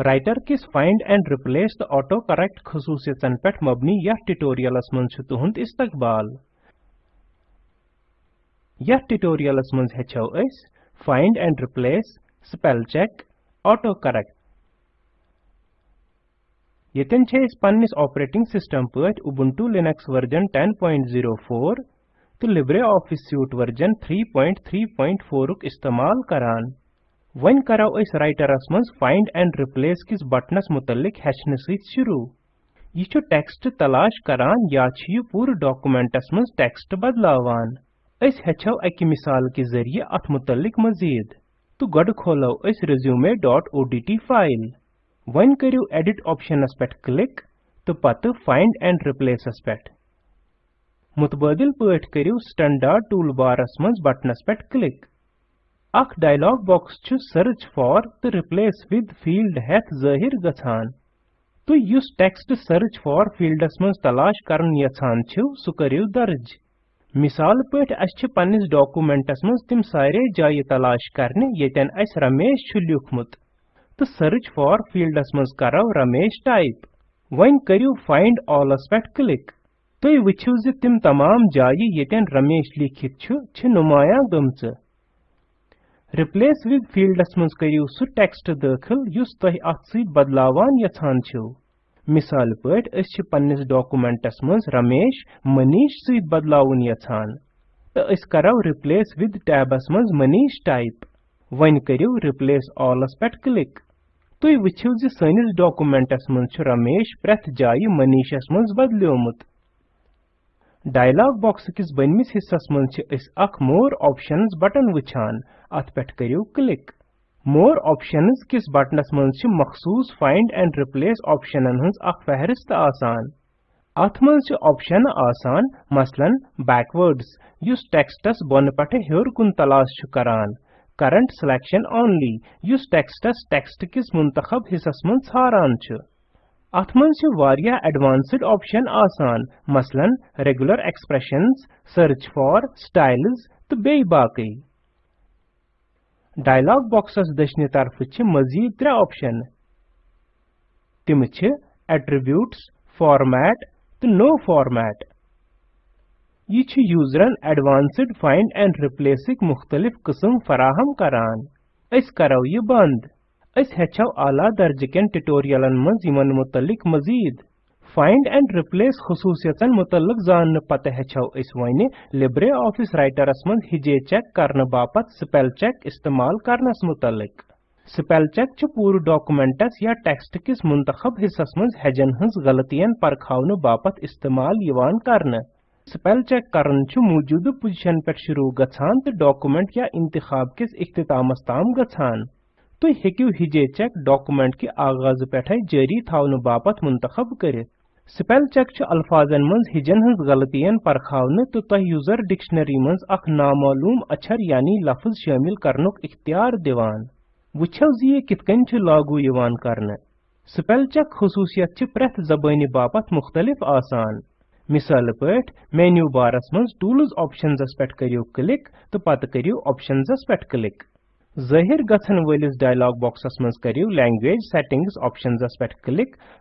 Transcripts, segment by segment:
Writer किस find and replace the auto correct खसूसियतन पेट मबनी यथ ट्यूटोरियलस मन तुहंद इस्तकबाल। यथ ट्यूटोरियलस मन हेचो find and replace, spell check auto correct यतन छे इस पन्निस ऑपरेटिंग सिस्टम पट उबुंटू लिनक्स वर्जन 1004 तो लिब्रे ऑफ़िस सूट वर्जन 334 इस्तेमाल करान। करो इस राइटरस मज फाइंड एंड रिप्लेस किस बटनस मुतलिक हेचने सहित शुरू यह टेक्स्ट तलाश करान या यह पूरे डॉक्यूमेंटस मज टेक्स्ट बदलावान अस हेचो अकि मिसाल के ज़रिए अथ मुतलिक मजीद तो गड खोलो अस resume.odt फ़ाइल वन करियो एडिट ऑप्शनस पे क्लिक तो पत फाइंड एंड रिप्लेसस पे मुतबादिल पट करियो स्टैंडर्ड टूल बारस मज बटनस पे क्लिक अख डायलॉग बॉक्स छु search for the replace with field Heath ज़ाहिर गछान तो युस टेक्स्ट सर्च फॉर फील्डस मज तलाश करन यछान छु सु करियो दर्ज। मिसाल छ पन्निस डॉक्यूमेंटस मज तिम सारे जाय तलाश करने येतन अस रमेश छु लिखमुत। तो सर्च फॉर फील्डस मज करो रमेश टाइप करियो फाइंड ऑलस पेट क्लिक तो ज तिम तमाम जाय येतन रमेश लिखित नुमाया गमच रिप्लेस विद फील्डस मज करियो सु टेक्स्ट दाखिल अस छ पन्निस डॉक्यूमेंटस मज रमेश, मनीष सत तो अस करो रिप्लेस मज मनीष टाइप वन रिप्लेस ऑलस पे क्लिक सनिस डॉक्यूमेंटस मज छ रमेश, प्रथ जाय मनीषस मज बदलियोमुत डायलॉग बॉक्स किस मन अख मोर ऑप्शंस बटन वुछान। अत पे करियो क्लिक मोर ऑप्शंस किस बटनस मन मखसूस फाइंड एंड रिप्लेस ऑप्शनन हंस अख फहरिस्त आसान। अथ मन ऑप्शन आसान, मसलन बैकवर्ड्स युस टेक्स्टस बन पटे हेर कुन तलाश करान। करंट सिलेक्शन ओनली युस टेक्स्टस टेक्स्ट किस मुंतखब हिस्सस मन छारान छु। अथ मन एडवांस्ड ऑप्शन आसान, मसलन regular expressions search for styles तो बे बाकी। डायलॉग बॉक्सस दशनि तरफ़ मजीद त्रे ऑप्शन। तिम एट्रीब्यूट्स, फॉर्मेट तो नो फॉर्मेट। ये छ यूजरन एडवांस्ड फाइंड एंड रिप्लेसिक मुख्तलिफ़ किस्म फराहम करान। अस करो ये बंद। अस आला दर्जकन ट्यूटोरियलन मज यमन मुतलिक मजीद। फाइंड एंड रिप्लेस खसूसियतन मुतलक जान पत हेचो अस वन लिब्रे ऑफ़िस राइटरस मज हिजे चेक करने बापत स्पेल चेक इस्तेमाल करनस मुतलक स्पेल चेक छ पूरे डॉक्यूमेंटस या टेक्स्ट किस मुंतखब हिस्सस मज हेजन हंस गलतियन परखावन बापत इस्तेमाल यवान करने स्पेल चेक करन छ मौजूद पोजीशन पे शुरू गछान तो डॉक्यूमेंट या इंतखाब किस इख्तितामस ताम गछान तुम हेकू हिजे चेक डॉक्यूमेंट के आगाज़ पे जारी थावन बापत मुंतखब कर स्पेल चेक अल्फाजन मज हिजन हज गलतियन परखावन तो तह यूज़र डिक्शनरी मज अख नामालूम अक्षर यानी लफ्ज शामिल करनुक इख्तियार दिवान वुछो जी ये कितकन लागू यवान करने स्पेल चेक खसूसियत प्रथ जबानी बापत मुख्तलिफ़ आसान मिसाल पट मेन्यू बारस मज टूल्स ऑप्शंस पे करियो क्लिक तो पत करियो ऑप्शंस पे क्लिक ज़ाहिर गछन वलिस डायलॉग बॉक्सस मज करियो लैंग्वेज सेटिंग्स ऑप्शंस पे क्लिक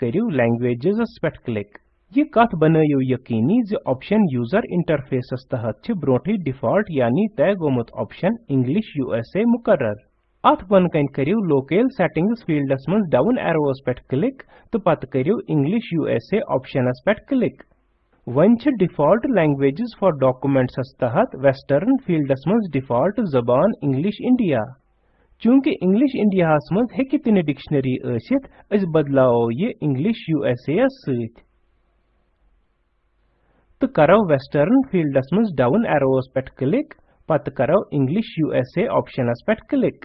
करियो लैंग्वेजेस पे क्लिक ये कत बनयो यकीनी ज ऑप्शन यूज़र इंटरफेसस तहत छ ब्रोठी डिफ़ॉल्ट यानी तय गोमुत ऑप्शन इंग्लिश यूएसए मुकर्रर अथ बन कन करियो लोकल सेटिंग्स फील्डस मज डाउन एरोस पे क्लिक तो पत करियो इंग्लिश यूएसए ऑप्शनस पे क्लिक वन डिफ़ॉल्ट लैंग्वेजेस फॉर डॉक्यूमेंट्स तहत वेस्टर्न फील्डस मज डिफ़ॉल्ट जबान इंग्लिश इंडिया। चूँकि इंग्लिश इंडिया मज हेकि तिन डिक्शनरी असित अस बदलाओ ये इंग्लिश यूएसए सत तो करो वेस्टर्न फील्डस मज डाउन एरोस पे क्लिक, पत करो इंग्लिश यूएसए ऑप्शनस पे क्लिक।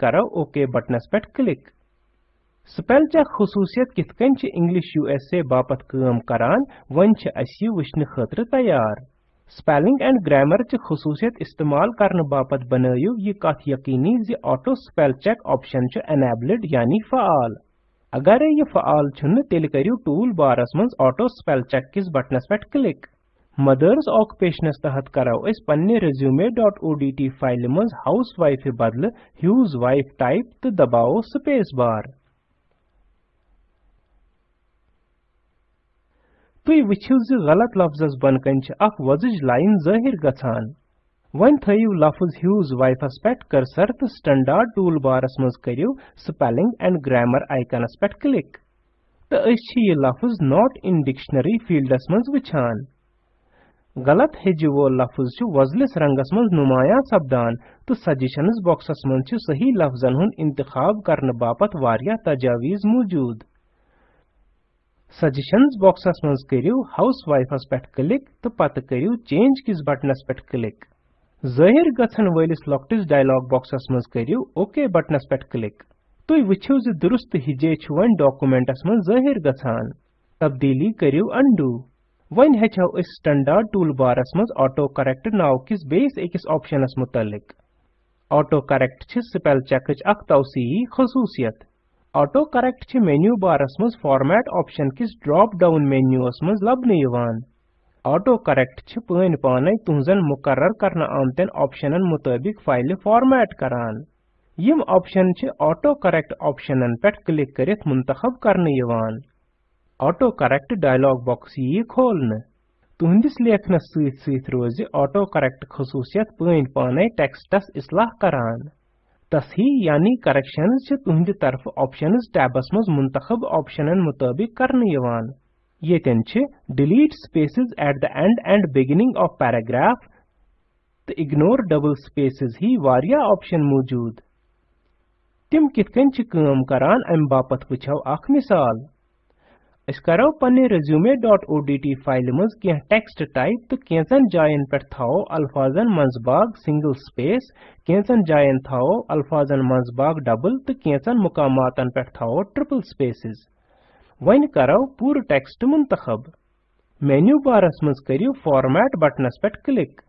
करो ओके बटनस पे क्लिक। स्पेल चेक खसूसियत कित कन इंग्लिश यूएसए बापत काम करान वन तैयार स्पेलिंग एंड ग्रामर च खसूसियत इस्तेमाल करने बापत बनयो ये कत यकीनी ज auto spell check option enabled यानी फ़ाल अगर ये फ़ाल छुन तेल करियो टूल बारस मज ऑटो स्पेल चेक किस बटनस पे क्लिक मदर्स ऑक्युपेशनस तहत करो पन्ने resume.odt फ़ाइल मज हाउसवाइफ बदल ह्यूज वाइफ टाइप तो दबाओ स्पेस बार तुई वुछिव ज गलत लफ्जस बनकन छ लाइन ज़ाहिर गछान। वन थयु लफ्ज ह्यूज वाइफस पेट कर्सर तो स्टैंडर्ड टूल बारस मज करियो, स्पेलिंग एंड ग्रामर आइकनस पेट क्लिक। तो अस ये लफ्ज नॉट इन डिक्शनरी फील्डस मज वछान। गलत हेजि वोल लफ्ज वजलिस रंगस मज नुमाया सपदान तो सजेशंस बॉक्सस मज छ सही लफ्जन हुन इंतखाब करने बापत वारिया तजावीज मौजूद। सजेशंस बॉक्सस मज करियो हाउसवाइफस पेट क्लिक तो पत करियो चेंज किस बटनस पेट क्लिक ज़ाहिर गछन वलिस लॉक्टिस डायलॉग बॉक्सस मज करियो ओके बटनस पेट क्लिक तुई वछियो ज दुरुस्त हिजे छु वन डॉक्यूमेंटस मज ज़ाहिर गछान तब्दीली करियो अंडू वन हेचो इस स्टैंडर्ड टूल बारस मज ऑटो करेक्ट नाव किस बेस एकस ऑप्शनस मुतलिक. ऑटो करेक्ट छ स्पेल ऑटो करेक्ट छ मेन्यू बारस मज फॉर्मेट ऑप्शन किस ड्रॉप डाउन मेन्यूस मज लबने यवान ऑटो करेक्ट छ पन पाने तुहजन मुकर्रर करना आमतन ऑप्शनन मुताबिक फ़ाइल फॉर्मेट करान ऑप्शन छ ऑटो करेक्ट ऑप्शनन पेट क्लिक करित मुंतखब करने यवान ऑटो करेक्ट डायलॉग बॉक्स यी खोलने तुहंदिस लेखनस सहित सहित रोज ऑटो करेक्ट खसूसियत पन तसही यानी करेक्शंस छ तुहंद तरफ़ ऑप्शंस टैबस मज मुंतखब ऑप्शनन मुताबिक करने यवान Yeten छ delete spaces at the end and beginning of paragraph तो इग्नोर डबल स्पेसेस ही वारिया ऑप्शन मौजूद। तिम कितकन छ काम करान अम बापत वछो अख मिसाल। अस करो पन्ने resume.odt फ़ाइल मज के टेक्स्ट टाइप तो केंचन जायन पर थाओ अल्फाजन मंजबाग सिंगल स्पेस केंचन जायन थाओ अल्फाजन मंजबाग डबल तो केंचन मुकामातन पर थाओ ट्रिपल स्पेसेस। वन करो पूर टेक्स्ट मुंतखब। मेन्यू बारस मज करियो फॉर्मेट बटनस पेट क्लिक।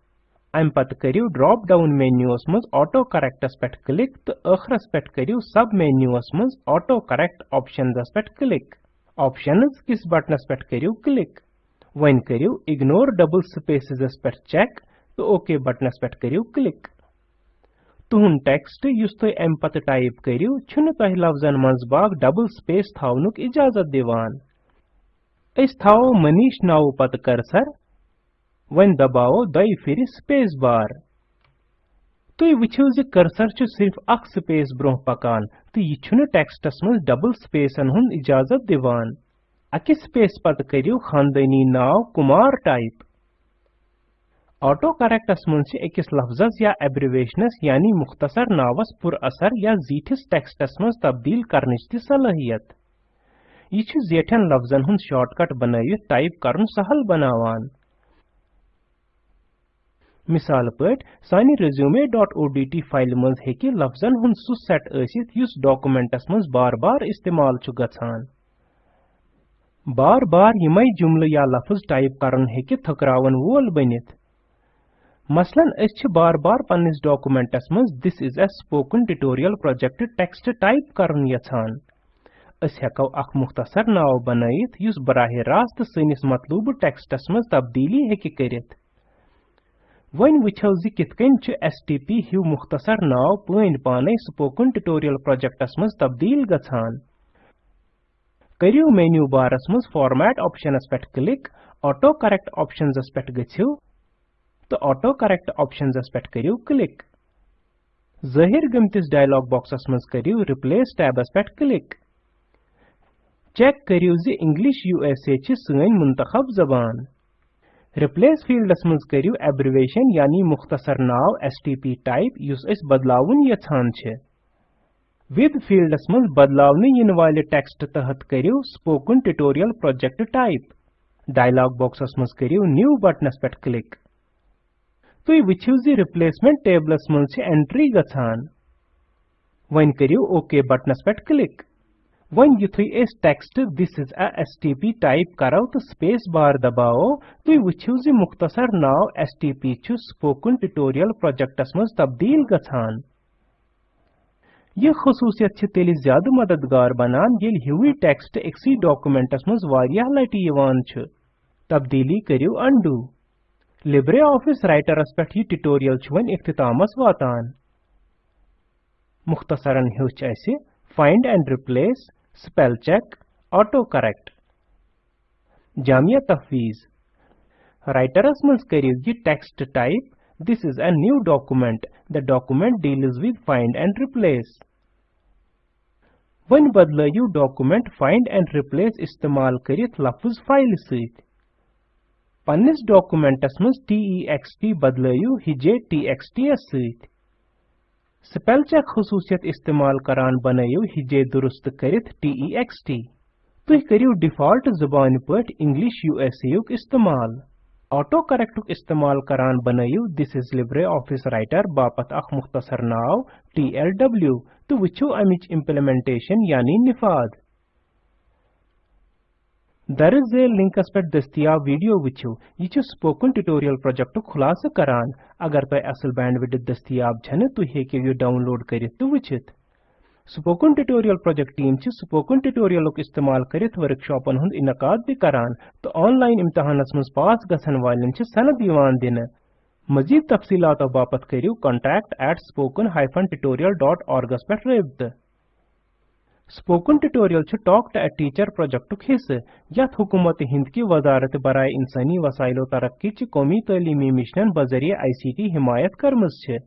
अम पत करियो ड्रॉप डाउन मेन्यूस मज ऑटो करेक्टस पेट क्लिक तो अखरस पेट करियो सब मेन्यूस मज ऑटो करेक्ट ऑप्शंस पेट क्लिक। ऑप्शंस किस बटनस पेट करियो क्लिक वन करियो इग्नोर डबल स्पेसेस पेट चेक तो ओके बटनस पेट करियो क्लिक तुहुन टेक्स्ट युस तुम अम पत टाइप करियो छुन तह लफ्जन मंज बाग डबल स्पेस थावनुक इजाज़त दिवान. अस थावो मनीष नाव पत कर्सर वन दबाओ दय फिर स्पेस बार तुई वछियो ज कर्सर सिर्फ़ अख स्पेस ब्रोह पकान। तो यह टेक्स्टस मज डबल स्पेसन हुन इजाज़त दिवान। अकि स्पेस पत करियो खानदानी नाव कुमार टाइप। ऑटो करेक्टस अकिस लफ्जस या एब्रिवेशनस यानी मुख्तसर नावस पुर असर या जीठिस टेक्स्टस मज तब्दील करने ती सलाहियत। यह जेठन लफ्जन हुन शॉर्टकट बनवित टाइप करन सहल बनावान। मिसाल पट सानि resume.odt फ़ाइल मज हेकि लफ्जन हुन सु सेट असित युस डॉक्यूमेंटस मज बार बार इस्तेमाल छु गछान बार बार यमै जुमल या लफ्ज टाइप करन हेकि थकरावन वोल बनित। मसलन अस बार बार पन्निस डॉक्यूमेंटस मज this is a spoken tutorial project text type करन यछान अस हेको अख मुख्तसर नाव बनयित युस बराह रास्त सनिस मतलूब टेक्स्टस तब्दीली हेकि करित। वन वुछो जि कितकन छ एसटीपी मुख्तसर नाव पन पाने स्पोकन ट्यूटोरियल प्रोजेक्टस मज तब्दील गछान मेन्यू बारस मज फॉर्मेट ऑप्शनस पेट क्लिक ऑटो करेक्ट ऑप्शंस पेट गछियो तो ऑटो करेक्ट ऑप्शंस पेट करियो क्लिक ज़ाहिर गमतिस डायलॉग बॉक्सस मज करियो रिप्लेस टैबस पेट क्लिक चेक करियो जि इंग्लिश यूएसए छ सैन मुंतखब जबान रिप्लेस फील्डस मज करियो एब्रिवेशन यानी मुख्तसर नाव एसटीपी टाइप युस अस बदलावन यछान छ। फील्डस मज बदलावने इन वाले टेक्स्ट तहत करियो spoken tutorial project type dialog boxes मज करियो न्यू बटनस पेट क्लिक तुई वुछिव जि रिप्लेसमेंट टेबलस मन छ एंट्री गछान ओके बटनस पेट क्लिक युथुई S text this is a STP type करो तो स्पेस बार दबाओ तुई वुछिव जि मुख्तसर नाव एसटीपी छु स्पोकन ट्यूटोरियल प्रोजेक्टस मज तब्दील गछान यह खसूसियत छ तेलि ज़्यादा मददगार बनान येल हिवी टेक्स्ट एक्सी डॉक्यूमेंटस मज वारियाह लटि यवान छ तब्दीली करियो अंडू लिब्रे ऑफ़िस राइटरस पे यह ट्यूटोरियल वन इख्तितामस वातान मुख्तसरन हेच अस find and replace spell check auto correct Jamia तफवीज राइटरस मज करियो यह text type this is a new document the document deals with find and replace one बदलू डॉक्यूमेंट फाइंड एंड रिप्लेस इस्तेमाल करित लफ्ज फ़ाइल सत पन्निस डॉक्यूमेंटस मज टेक्स्ट बदलू हिजे टीएक्सटी सत स्पेल चेक खसूसियत इस्तेमाल करान बनायो हिजे दुरुस्त करित टेक्स्ट तुह करियो डिफ़ॉल्ट ज़ुबान पट इंग्लिश यूएसए युक इस्तेमाल। ऑटो करेक्ट इस्तेमाल करान बनायो this is LibreOffice writer बापत अख मुख्तसर नाव डब्ल्यू तो वो अमिच इम्प्लीमेंटेशन यानी निफाद। दर्ज झेल लिंकस पे दस्तियाब वीडियो वुचो यह स्पोकन ट्यूटोरियल प्रोजेक्ट खुलासा करान अगर तय असल बैंडविड्थ दस्तियाब छन तुह हेकियो यह डाउनलोड करित तो वुचित स्पोकन ट्यूटोरियल प्रोजेक्ट टीम च स्पोकन ट्यूटोरियल इस्तेमाल करित वर्कशॉपन हुंद इनकाद भी करान तो ऑनलाइन इम्तहानस मज पास गसन वालन च सनद दिवान दिन मजीद तफसीलात बापत करियो contact at spoken tutorial.org पे रबित स्पोकन ट्यूटोरियल च टॉक टू टीचर प्रोजेक्ट हिस्स यथ हुकूमत हिंद की वजारत बराए इंसानी वसाइलो तरक्की कौमी तलीमी मिशन बजरिए आईसीटी हिमायत करमज छ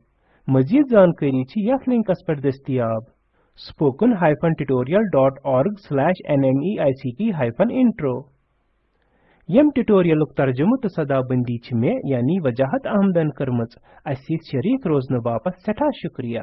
मजीद जानकारी च यथ लिंकस पर दस्तियाब spoken-tutorial.org/nmeict-intro यम ट्यूटोरियल तर्जुमु तो सदाबंदी छ मे यानी वजाहत अहमदन करमच अस शरीक रोजन बापत सठा शुक्रिया